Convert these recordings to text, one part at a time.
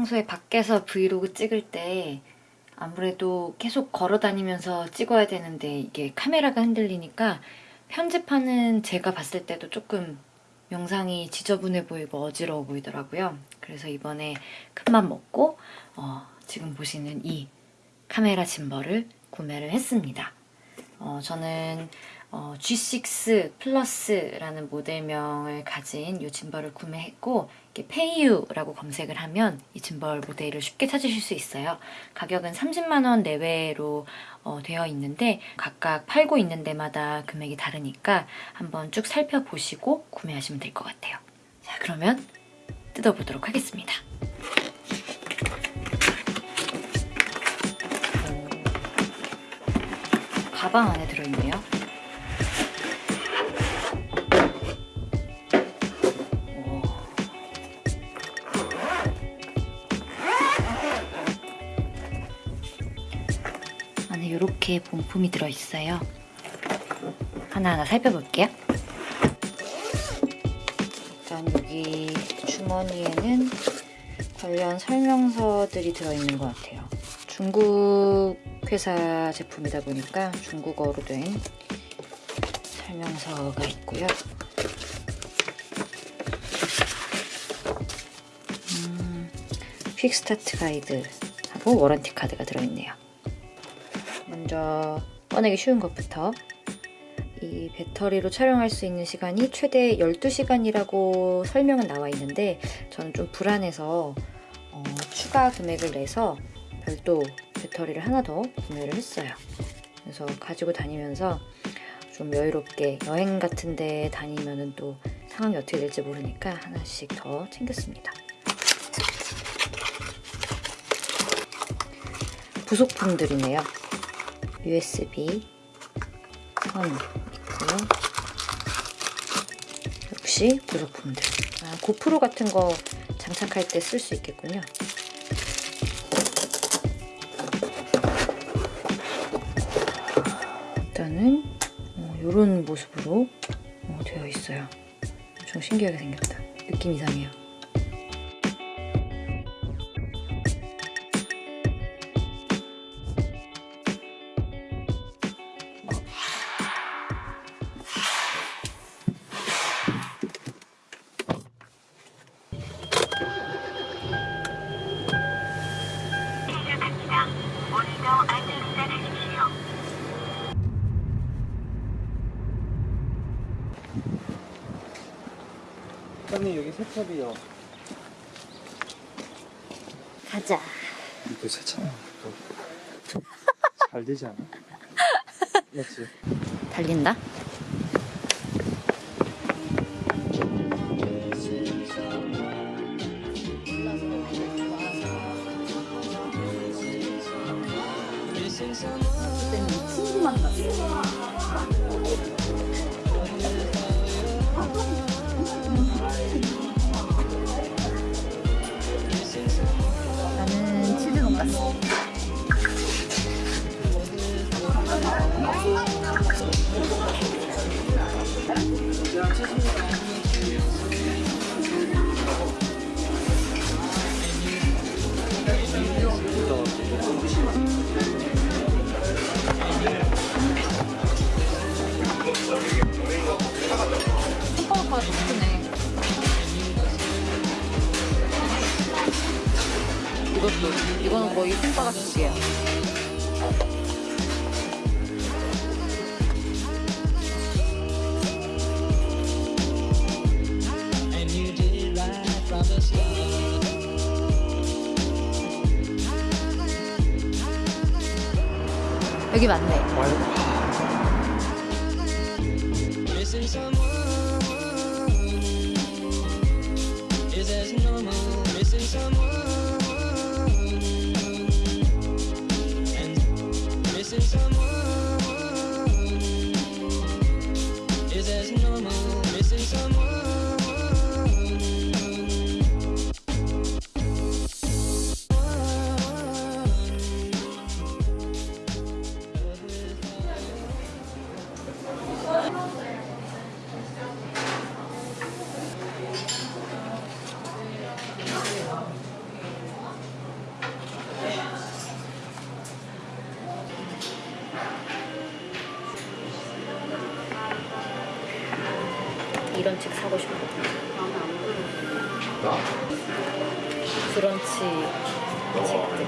평소에 밖에서 브이로그 찍을 때 아무래도 계속 걸어 다니면서 찍어야 되는데 이게 카메라가 흔들리니까 편집하는 제가 봤을 때도 조금 영상이 지저분해 보이고 어지러워 보이더라고요. 그래서 이번에 큰맘 먹고 어, 지금 보시는 이 카메라 gimbal을 구매를 했습니다. 어, 저는 어, G6 플러스라는 모델명을 가진 이 gimbal을 구매했고 페이유라고 검색을 하면 이 짐벌 모델을 쉽게 찾으실 수 있어요. 가격은 30만 원 내외로 어, 되어 있는데 각각 팔고 있는 데마다 금액이 다르니까 한번 쭉 살펴보시고 구매하시면 될 것 같아요. 자 그러면 뜯어보도록 하겠습니다. 가방 안에 들어있네요. 이렇게 본품이 들어있어요. 하나하나 살펴볼게요. 일단 여기 주머니에는 관련 설명서들이 들어있는 것 같아요. 중국 회사 제품이다 보니까 중국어로 된 설명서가 있고요. 음, 퀵스타트 가이드하고 워런티 카드가 들어있네요. 먼저 꺼내기 쉬운 것부터 이 배터리로 촬영할 수 있는 시간이 최대 12시간이라고 설명은 나와 있는데 저는 좀 불안해서 어, 추가 금액을 내서 별도 배터리를 하나 더 구매를 했어요. 그래서 가지고 다니면서 좀 여유롭게 여행 같은 데 다니면 또 상황이 어떻게 될지 모르니까 하나씩 더 챙겼습니다. 부속품들이네요. USB 선 있고요. 역시 부속품들. 아, 고프로 같은 거 장착할 때 쓸 수 있겠군요. 일단은 이런 어, 모습으로 어, 되어 있어요. 엄청 신기하게 생겼다. 느낌 이상해요. 사장님 여기 세탑이요. 가자. 이거 세차만 잘 되지 않아? 맞지? 달린다? 나는 it right from the start. 여기 맞네. 이런 책 사고 싶어. 브런치 책들.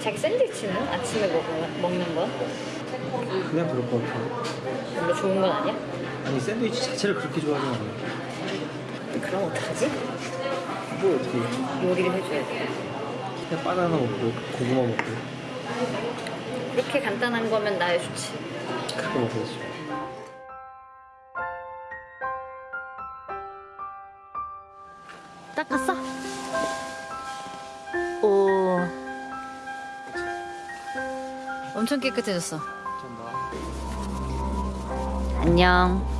자기 샌드위치는 아침에 먹, 먹는 거? 그냥 그럴 것 같아. 별로 좋은 건 아니야? 아니 샌드위치 자체를 그렇게 좋아하진 않아. 그럼 어떡하지? 뭐 어떻게 해. 요리를 해줘야 돼. 그냥 바나나 먹고 고구마 먹고 그렇게 간단한 거면 나야 좋지. 그렇게 먹어야지. 엄청 깨끗해졌어. 안녕.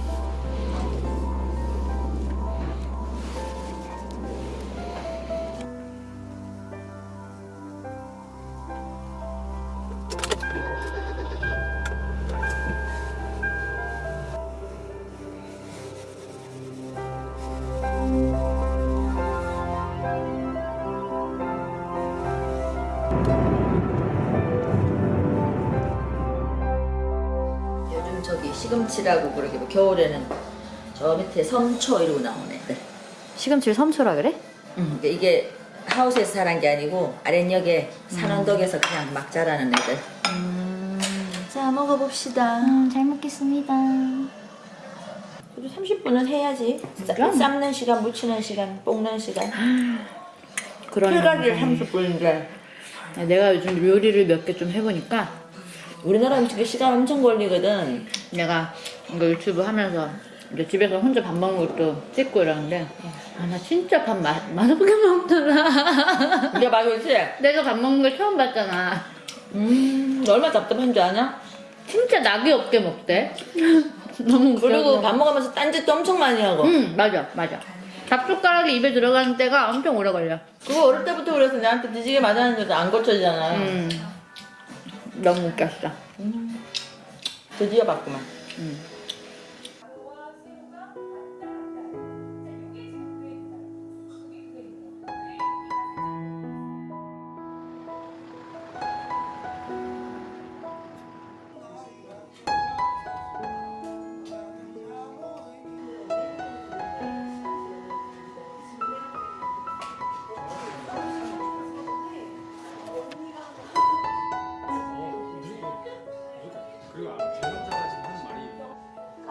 시금치라고 그러게 뭐 겨울에는 저 밑에 섬초 이러고 나오네. 네. 시금치를 섬초라 그래? 음, 그러니까 이게 하우스에서 자란 게 아니고 아랫역에 산원덕에서 그냥 막 자라는 애들. 자 먹어봅시다. 음, 잘 먹겠습니다. 그래도 30분은 해야지. 싸- 삶는 시간, 무치는 시간, 볶는 시간. 풀가리를 30분인데 내가 요즘 요리를 몇 개 좀 해보니까 우리나라 음식이 시간 엄청 걸리거든. 내가 이거 유튜브 하면서 이제 집에서 혼자 밥 먹는 것도 찍고 이러는데 아 나 진짜 밥 마, 맛없게 먹더라 이게 맛있지? 내가 밥 먹는 걸 처음 봤잖아 음, 너 얼마나 답답한 줄 아냐? 진짜 낙이 없게 먹대 너무 그리고. 밥 먹으면서 딴짓도 엄청 많이 하고. 응 맞아 맞아 잡숟가락이 입에 들어가는 때가 엄청 오래 걸려 그거 어릴 때부터 그래서 나한테 뒤지게 맞았는데도 안 고쳐지잖아. 음 너무 웃겼어 드디어 봤구만. 음.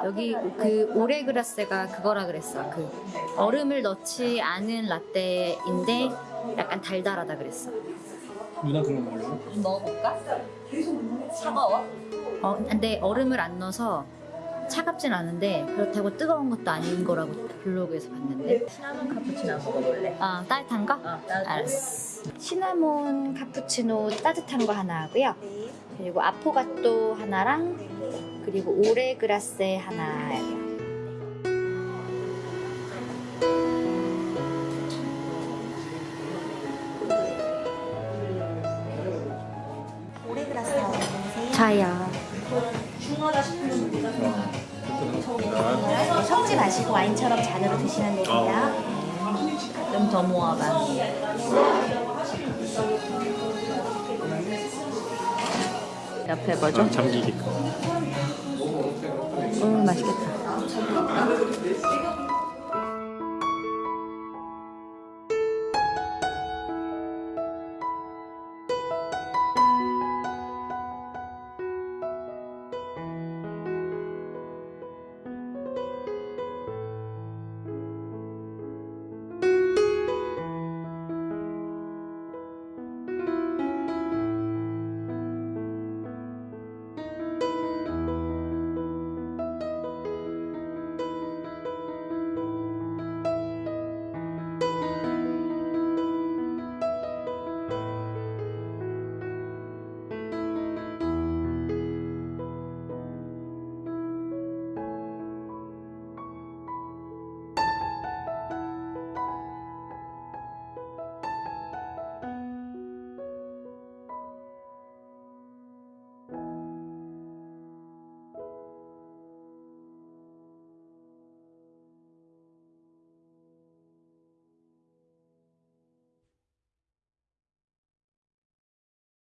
여기 그 오레그라세가 그거라 그랬어. 그 얼음을 넣지 않은 라떼인데 약간 달달하다 그랬어. 누나 그런 거 몰라? 먹어볼까? 차가워? 어, 근데 얼음을 안 넣어서 차갑진 않은데 그렇다고 뜨거운 것도 아닌 거라고 블로그에서 봤는데. 시나몬 카푸치노 먹어볼래? 아 따뜻한 거? 어, 따뜻한 알았어. 시나몬 카푸치노 따뜻한 거 하나 하고요. 그리고 아포가토 하나랑 그리고 오레그라세 하나요. 오레그라스 나오세요. 자야. 섞지 마시고 와인처럼 잔으로 드시면 되고요. 좀 더 모아봐. 옆에 뭐죠? 잠기게끔. 오 맛있겠다.